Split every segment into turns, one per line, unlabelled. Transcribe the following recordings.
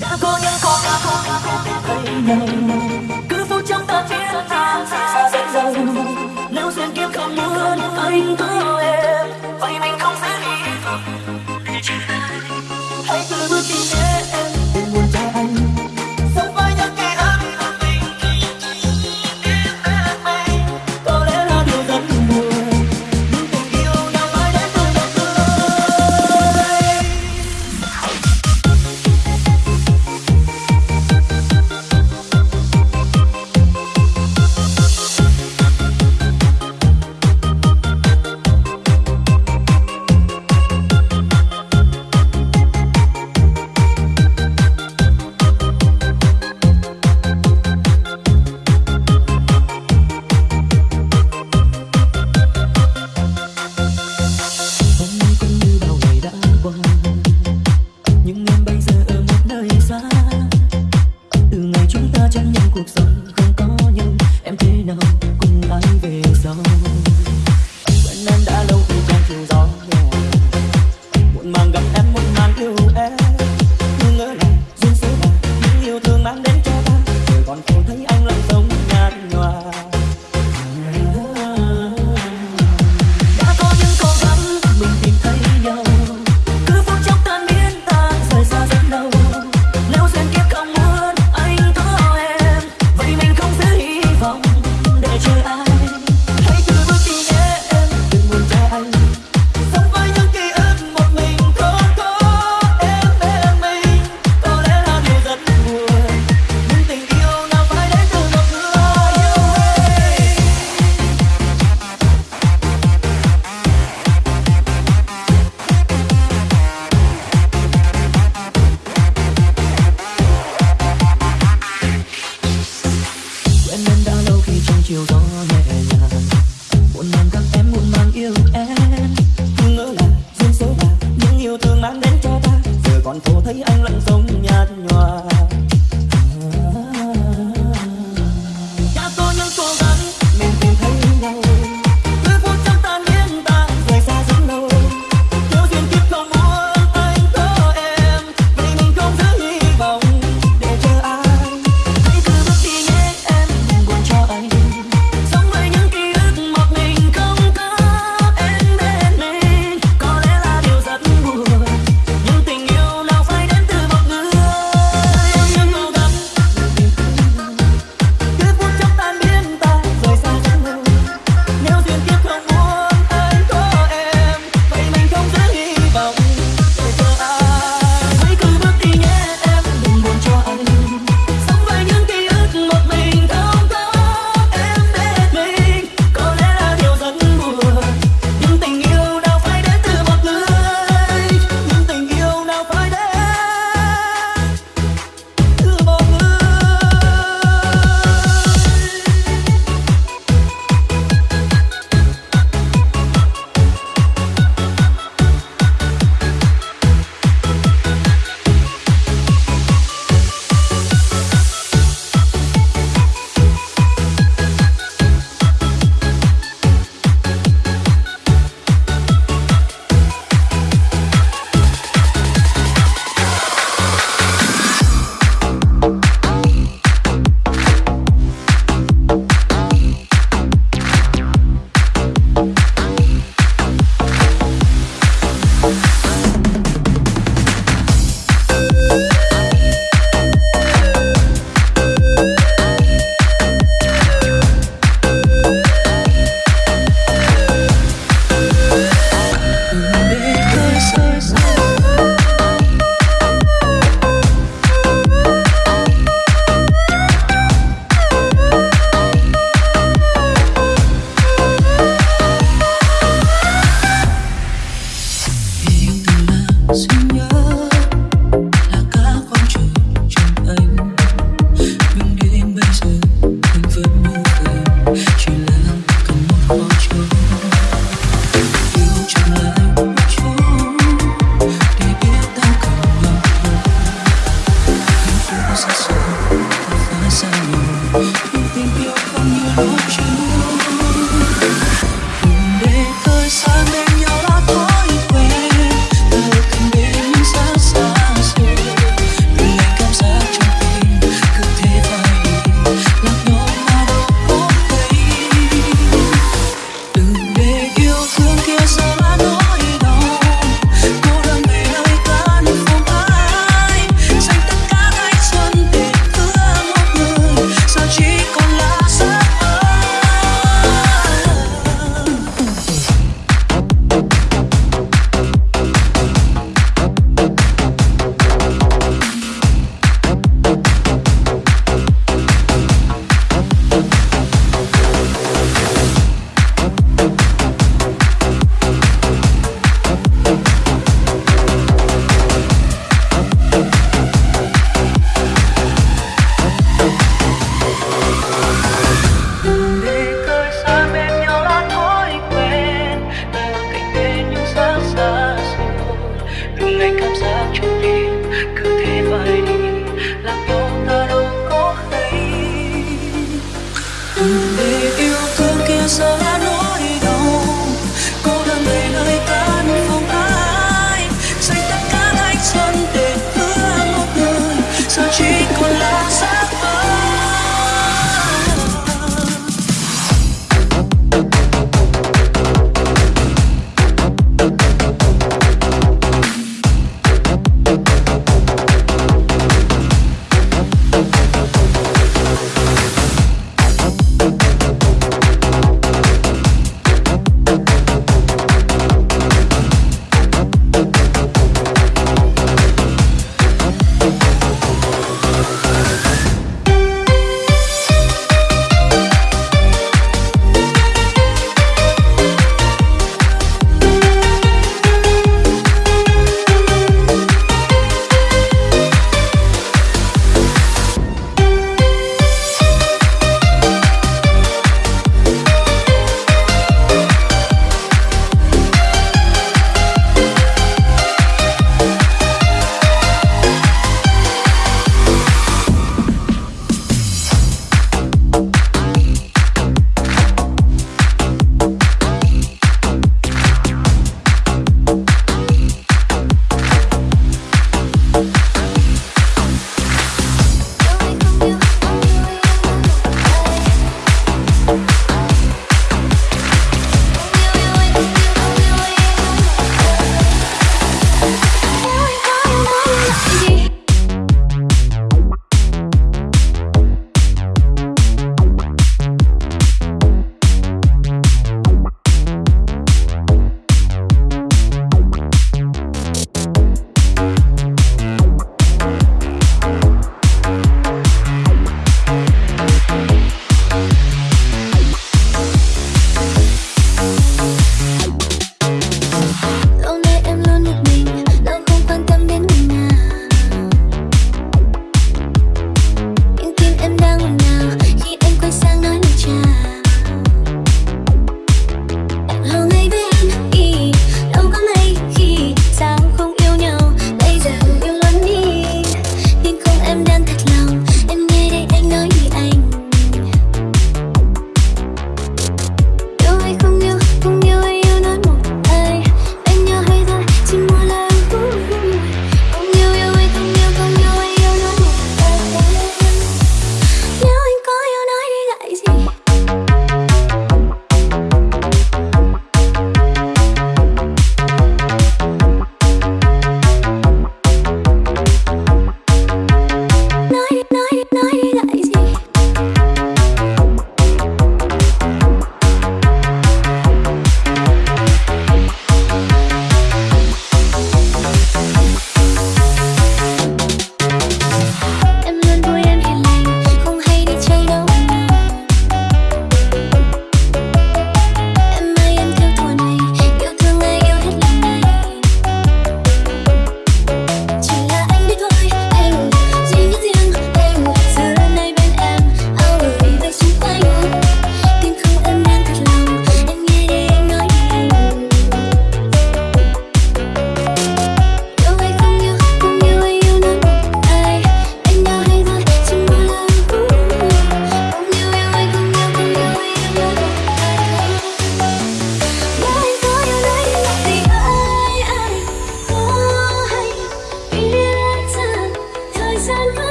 đã có những con đã có những con thấy nhau cứ phút trong ta thiết tha xa dần nếu duyên kiếp không muốn anh có em vậy mình không dễ đi thôi hãy cứ bước đi em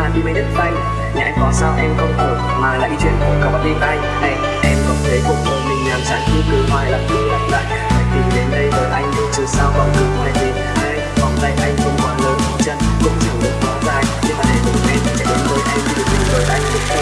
cười đi mấy đất xanh nhà em có sao em không ở mà lại đi chuyện của cậu bạn đi tay hey, em không thấy cuộc đời mình làm chán cứ cứ hoài lặp đi lặp lại. Phải tìm đến đây với anh chứ sao còn cứ hoài tìm. Hey, vòng tay anh không quá lớn chân cũng chẳng được quá dài. Nhưng mà để cùng em chạy đến với em thì được mình với anh.